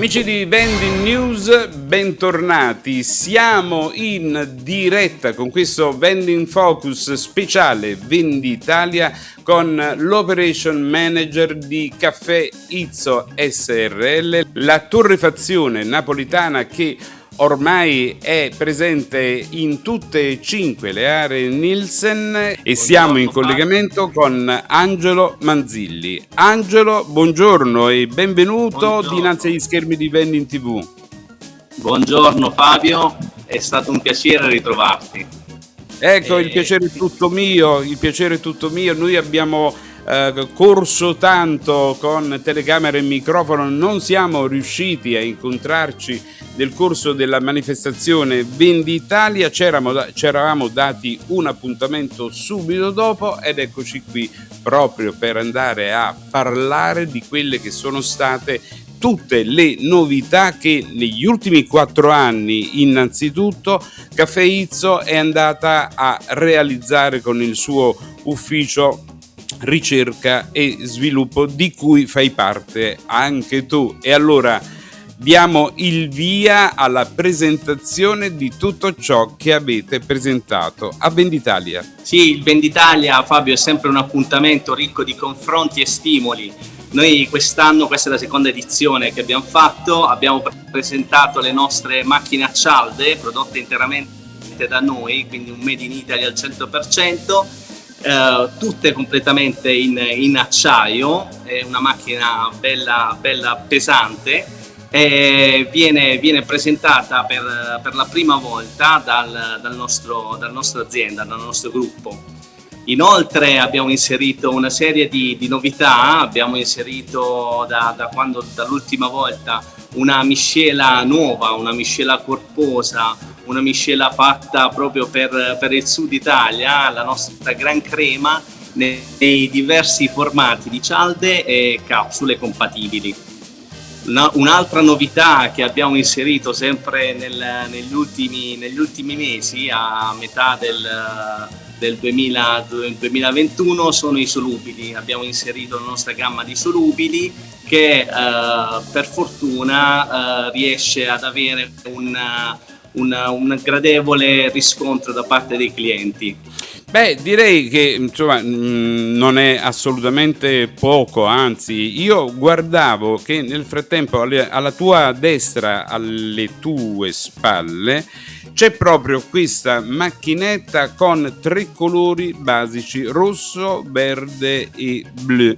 Amici di Vending News, bentornati. Siamo in diretta con questo Vending Focus speciale Venditalia con l'operation manager di Caffè Izzo SRL, la torrefazione napolitana che ormai è presente in tutte e cinque le aree Nielsen e siamo in collegamento con Angelo Manzilli. Angelo, buongiorno e benvenuto buongiorno. dinanzi agli schermi di Vending TV. Buongiorno Fabio, è stato un piacere ritrovarti. Ecco, e... il piacere è tutto mio, il piacere è tutto mio. Noi abbiamo eh, corso tanto con telecamera e microfono, non siamo riusciti a incontrarci nel corso della manifestazione. Venditalia, ci eravamo dati un appuntamento subito dopo ed eccoci qui proprio per andare a parlare di quelle che sono state tutte le novità che negli ultimi quattro anni innanzitutto Caffè Izzo è andata a realizzare con il suo ufficio ricerca e sviluppo di cui fai parte anche tu. E allora diamo il via alla presentazione di tutto ciò che avete presentato a Venditalia. Sì, il Venditalia, Fabio, è sempre un appuntamento ricco di confronti e stimoli. Noi quest'anno, questa è la seconda edizione che abbiamo fatto, abbiamo presentato le nostre macchine a cialde prodotte interamente da noi, quindi un made in Italy al 100%, eh, tutte completamente in, in, acciaio, è una macchina bella, bella pesante viene, viene presentata per, per, la prima volta dal, dal, nostro, dal nostro azienda, dal nostro gruppo. Inoltre abbiamo inserito una serie di, di novità, abbiamo inserito da, da dall'ultima volta una miscela nuova, una miscela corposa, una miscela fatta proprio per, per il sud Italia, la nostra gran crema nei, diversi formati di cialde e capsule compatibili. Un'altra novità che abbiamo inserito sempre nel, negli, ultimi, negli, ultimi, mesi, a metà del, del 2000, 2021, sono i solubili. Abbiamo inserito la nostra gamma di solubili che eh, per fortuna eh, riesce ad avere un una, un gradevole riscontro da parte dei clienti. Beh, direi che insomma, mm, non è assolutamente poco, anzi, io guardavo che nel frattempo alla tua destra, alle tue spalle, c'è proprio questa macchinetta con tre colori basici, rosso, verde e blu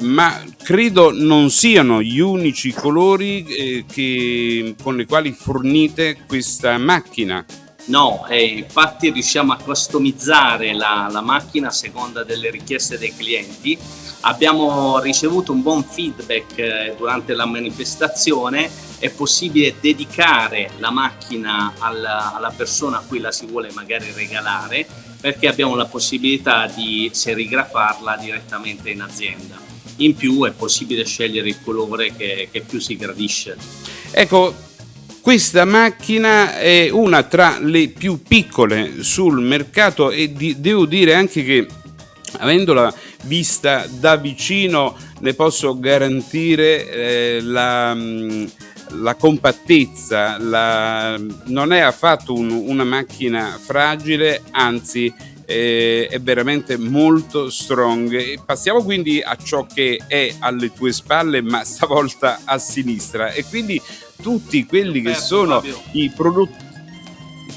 ma credo non siano gli unici colori eh, che, con i quali fornite questa macchina. No, eh, infatti riusciamo a customizzare la, la, macchina a seconda delle richieste dei clienti. Abbiamo ricevuto un buon feedback eh, durante la manifestazione, è possibile dedicare la macchina alla, alla persona a cui la si vuole magari regalare perché abbiamo la possibilità di serigrafarla direttamente in azienda in più è possibile scegliere il colore che, che più si gradisce. Ecco, questa macchina è una tra le più piccole sul mercato e di, devo dire anche che avendola vista da vicino ne posso garantire eh, la, mm, la, compattezza, la, non è affatto un, una macchina fragile, anzi eh, è veramente molto strong. Passiamo quindi a ciò che è alle tue spalle, ma stavolta a sinistra. E quindi tutti quelli che sono Fabio. i prodotti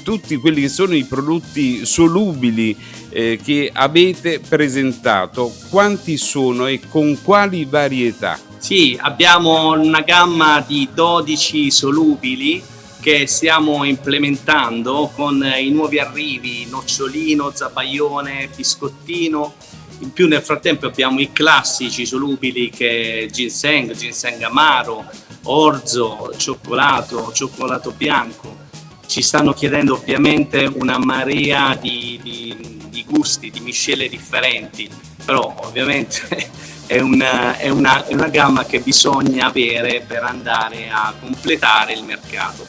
tutti quelli che sono i prodotti solubili eh, che avete presentato, quanti sono e con quali varietà? Sì, abbiamo una gamma di 12 solubili che stiamo implementando con i nuovi arrivi nocciolino, zabaione, biscottino. In più nel frattempo abbiamo i classici solubili che ginseng, ginseng amaro, orzo, cioccolato, cioccolato bianco. Ci stanno chiedendo ovviamente una marea di, di, di gusti, di miscele differenti però ovviamente è una, è, una, è una gamma che bisogna avere per andare a completare il mercato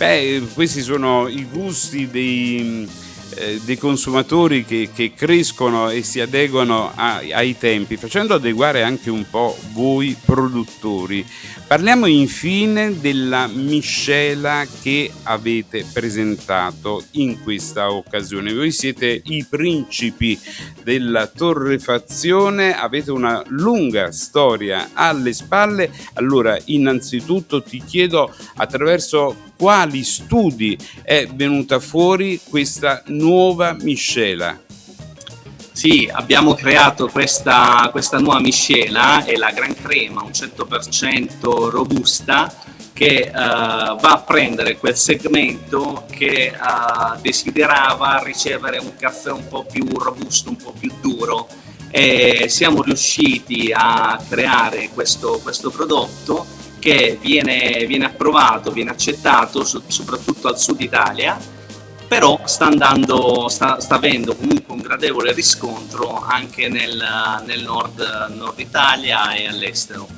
Beh, questi sono i gusti dei, eh, dei consumatori che, che, crescono e si adeguano a, ai tempi, facendo adeguare anche un po' voi produttori. Parliamo infine della miscela che avete presentato in questa occasione. Voi siete i principi della torrefazione, avete una lunga storia alle spalle. Allora, innanzitutto ti chiedo attraverso quali studi è venuta fuori questa nuova miscela? Sì, abbiamo creato questa, questa nuova miscela, è la Gran Crema, un 100% robusta, che uh, va a prendere quel segmento che uh, desiderava ricevere un caffè un po' più robusto, un po' più duro e siamo riusciti a creare questo, questo prodotto che viene, viene approvato, viene accettato so, soprattutto al sud Italia, però sta, andando, sta, sta avendo comunque un gradevole riscontro anche nel, nel nord, nord Italia e all'estero.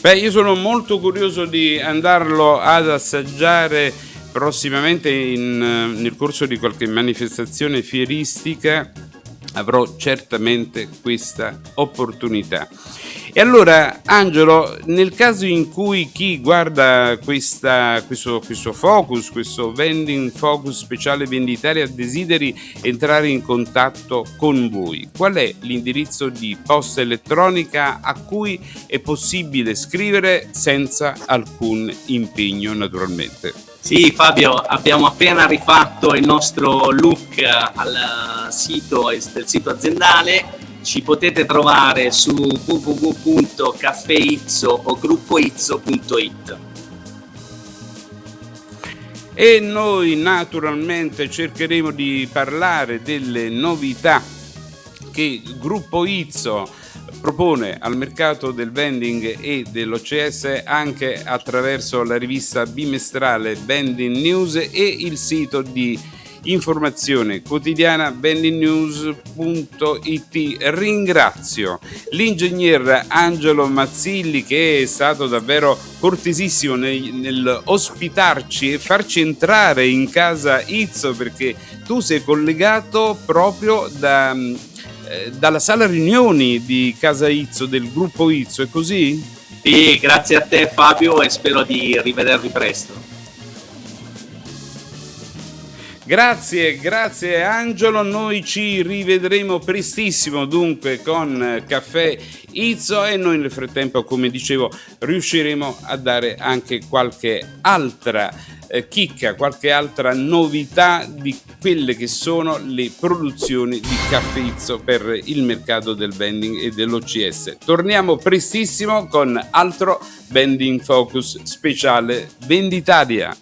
Beh, io sono molto curioso di andarlo ad assaggiare prossimamente in, nel corso di qualche manifestazione fieristica avrò certamente questa opportunità. E allora, Angelo, nel caso in cui chi guarda questa, questo, questo, focus, questo vending focus speciale venditaria, desideri entrare in contatto con voi, qual è l'indirizzo di posta elettronica a cui è possibile scrivere senza alcun impegno, naturalmente? Sì, Fabio, abbiamo appena rifatto il nostro look al sito, del sito aziendale. Ci potete trovare su www.caffeizzo o gruppoizzo.it e noi naturalmente cercheremo di parlare delle novità che gruppo Izzo propone al mercato del vending e dell'OCS anche attraverso la rivista bimestrale Vending News e il sito di informazione quotidiana vendingnews.it. Ringrazio l'ingegner Angelo Mazzilli che è stato davvero cortesissimo nel, nel ospitarci e farci entrare in casa Izzo perché tu sei collegato proprio da, eh, dalla sala riunioni di casa Izzo, del gruppo Izzo, è così? Sì, grazie a te Fabio e spero di rivedervi presto. Grazie, grazie Angelo, noi ci rivedremo prestissimo dunque con Caffè Izzo e noi nel frattempo come dicevo riusciremo a dare anche qualche altra eh, chicca, qualche altra novità di quelle che sono le produzioni di Caffè Izzo per il mercato del vending e dell'OCS. Torniamo prestissimo con altro vending focus speciale Venditalia.